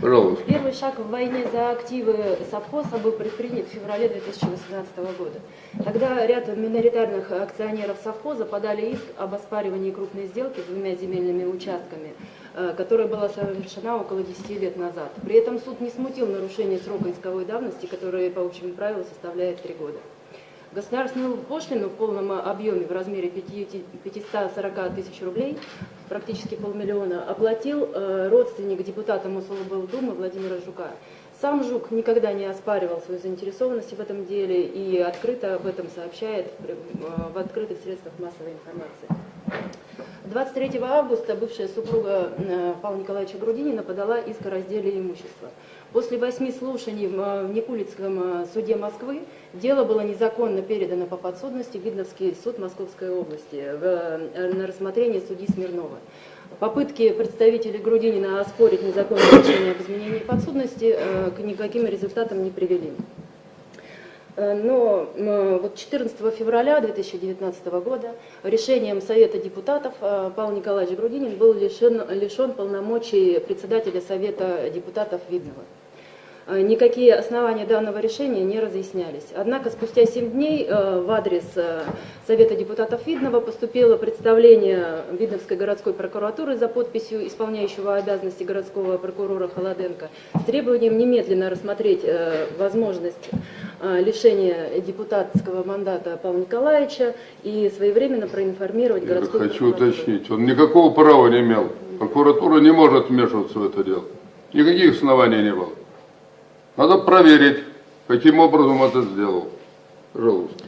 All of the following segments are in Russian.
Пожалуйста. Первый шаг в войне за активы совхоза был предпринят в феврале 2018 года. Тогда ряд миноритарных акционеров совхоза подали иск об оспаривании крупной сделки с двумя земельными участками, э, которая была совершена около 10 лет назад. При этом суд не смутил нарушение срока исковой давности, который по общему правилу составляет 3 года. Государственную пошлину в полном объеме в размере 5 540 тысяч рублей, практически полмиллиона, оплатил э, родственник депутата Мособлдумы Владимира Жука. Сам Жук никогда не оспаривал свою заинтересованность в этом деле и открыто об этом сообщает э, в открытых средствах массовой информации. 23 августа бывшая супруга э, Павла Николаевича Грудинина подала иск о разделе имущества. После восьми слушаний в э, Никулицком э, суде Москвы дело было незаконно передано по подсудности в Видновский суд Московской области на рассмотрение судьи Смирнова. Попытки представителей Грудинина оспорить незаконное решение об изменении подсудности к никаким результатам не привели. Э, но вот 14 февраля 2019 года решением Совета депутатов э, Павел Николаевич Грудинин был лишен, лишен полномочий председателя Совета депутатов Видного. Э, никакие основания данного решения не разъяснялись. Однако спустя 7 дней э, в адрес э, Совета депутатов Видного поступило представление Видновской городской прокуратуры за подписью исполняющего обязанности городского прокурора Холоденко с требованием немедленно рассмотреть возможность лишения депутатского мандата Павла Николаевича и своевременно проинформировать Я городскую хочу прокуратуру. уточнить, он никакого права не имел. Прокуратура не может вмешиваться в это дело. Никаких оснований не было. Надо проверить, каким образом это сделал. Пожалуйста.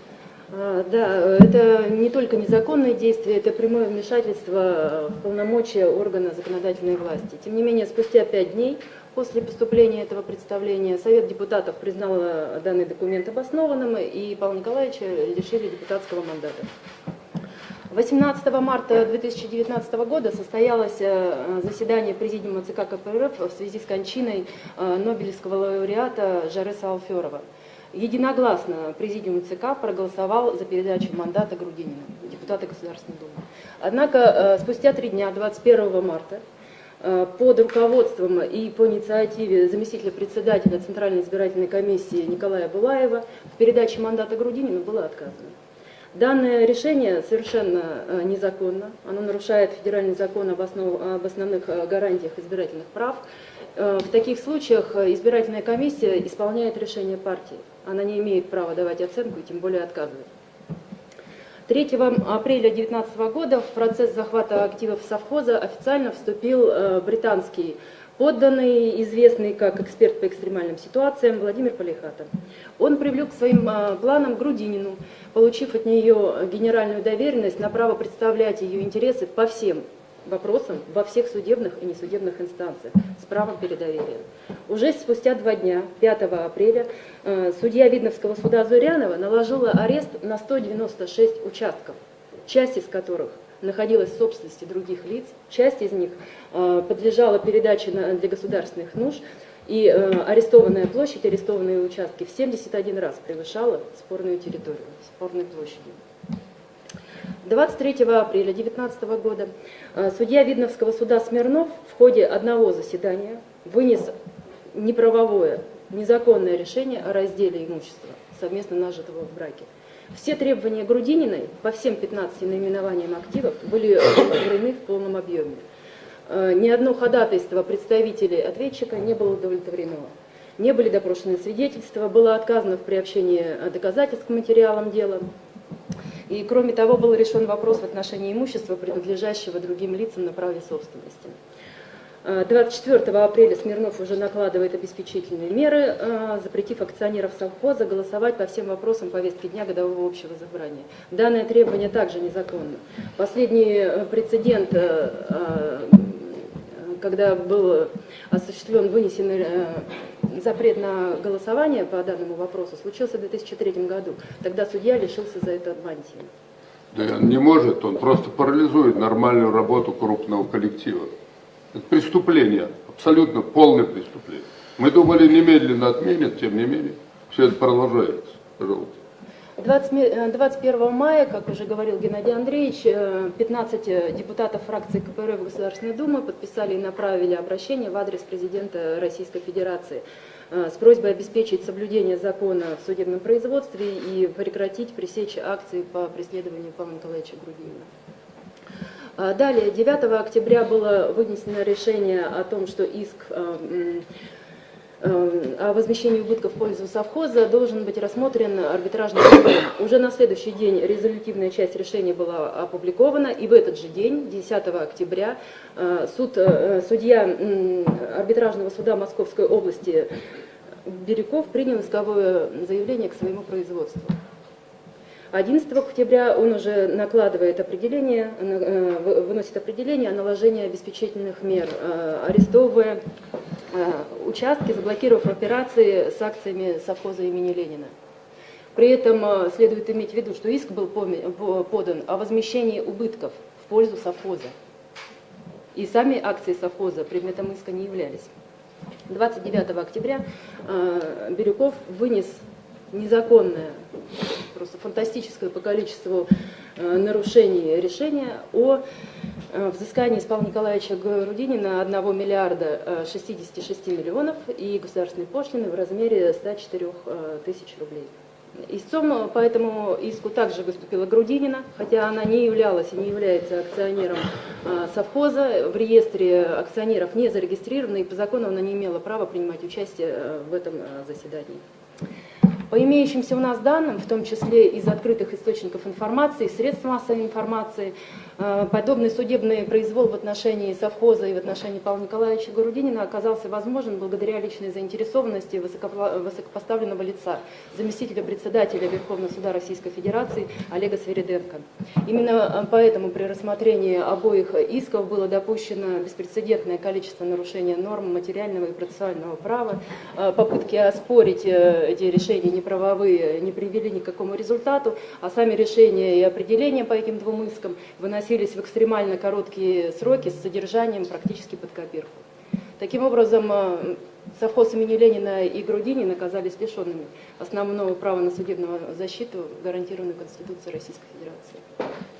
А, Да, это не только незаконные действия, это прямое вмешательство в полномочия органа законодательной власти. Тем не менее, спустя пять дней после поступления этого представления Совет депутатов признал данный документ обоснованным, и Павла Николаевича лишили депутатского мандата. 18 марта 2019 года состоялось э, заседание Президиума ЦК КПРФ в связи с кончиной э, Нобелевского лауреата Жареса Алферова. Единогласно Президиум ЦК проголосовал за передачу мандата Грудинину, депутата Государственной Думы. Однако э, спустя три дня, 21 марта, под руководством и по инициативе заместителя председателя Центральной избирательной комиссии Николая Булаева в передаче мандата Грудинину было отказано. Данное решение совершенно э, незаконно, оно нарушает федеральный закон об, основ, об основных э, гарантиях избирательных прав. Э, в таких случаях избирательная комиссия исполняет решение партии. Она не имеет права давать оценку и тем более отказывать. 3 апреля 2019 года в процесс захвата активов совхоза официально вступил британский подданный, известный как эксперт по экстремальным ситуациям Владимир Полихатов. Он привлек к своим а, планам Грудинину, получив от нее генеральную доверенность на право представлять ее интересы по всем вопросам во всех судебных и несудебных инстанциях с правом передоверия. Уже спустя два дня, 5 апреля, а, судья Видновского суда Зурянова наложила арест на 196 участков, часть из которых – находилась в собственности других лиц. Часть из них э, подлежала передаче для государственных нужд, и э, арестованная площадь, арестованные участки в 71 раз превышала спорную территорию, спорной площадью. 23 апреля 2019 года э, судья Видновского суда Смирнов в ходе одного заседания вынес неправовое, незаконное решение о разделе имущества, совместно нажитого в браке. Все требования Грудининой по всем 15 наименованиям активов были удовлетворены в полном объеме. Э, ни одно ходатайство представителей ответчика не было удовлетворено. Не были допрошены свидетельства, было отказано в приобщении доказательств к материалам дела. И кроме того, был решен вопрос в отношении имущества, принадлежащего другим лицам на праве собственности. 24 апреля Смирнов уже накладывает обеспечительные меры, э, запретив акционеров совхоза голосовать по всем вопросам повестки дня годового общего собрания. Данное требование также незаконно. Последний э, прецедент, э, когда был осуществлен, вынесен запрет на голосование по данному вопросу, случился в 2003 году. Тогда судья лишился за это мантии. Да он не может, он просто парализует нормальную работу крупного коллектива. Это преступление, абсолютно полное преступление. Мы думали, немедленно отменят, тем не менее, все это продолжается. Пожалуйста. 20 ме- э, 21 мая, как уже говорил Геннадий Андреевич, э, 15 депутатов фракции КПРФ Государственной Думы подписали и направили обращение в адрес президента Российской Федерации э, с просьбой обеспечить соблюдение закона в судебном производстве и прекратить пресечь акции по преследованию Павла Николаевича Грудинина. А Далее, 9 октября было вынесено решение о том, что иск м, э, о возмещении убытков в пользу совхоза должен быть рассмотрен арбитражным судом. Уже на следующий день резолютивная часть решения была опубликована, и в этот же день, 10 октября, суд, э, судья арбитражного суда Московской области Бирюков принял исковое заявление к своему производству. 11 октября он уже накладывает определение, э, вы- выносит определение о наложении обеспечительных мер, э, арестовывая э, участки, заблокировав операции с акциями совхоза имени Ленина. При этом следует иметь в виду, что иск был подан о возмещении убытков в пользу совхоза. И сами акции совхоза предметом иска не являлись. 29 октября Бирюков вынес незаконное, просто фантастическое по количеству э, нарушений решение о э, взыскании Павла Николаевича Грудинина 1 миллиарда э, 66 миллионов и государственной пошлины в размере 104 э, тысяч рублей. Истцом э, по этому иску также выступила Грудинина, хотя она не являлась и не является акционером э, совхоза, в реестре акционеров не зарегистрирована, и по закону она не имела права принимать участие э, в этом э, заседании. По имеющимся у нас данным, в том числе из открытых источников информации, средств массовой информации, э, подобный судебный произвол в отношении совхоза и в отношении Павла Николаевича Грудинина оказался возможен благодаря личной заинтересованности высокопоставленного лица, заместителя председателя Верховного суда Российской Федерации Олега Свериденко. Именно э, поэтому при рассмотрении обоих исков было допущено беспрецедентное количество нарушений норм материального и процессуального права. Э, Попытки оспорить эти решения неправовые не привели ни к какому результату, а сами решения и определения по этим двум искам выносились в экстремально короткие сроки с содержанием практически под копирку. Таким образом, э, совхоз имени Ленина и Грудинин оказались лишенными основного права на судебную защиту, гарантированную Конституцией Российской Федерации.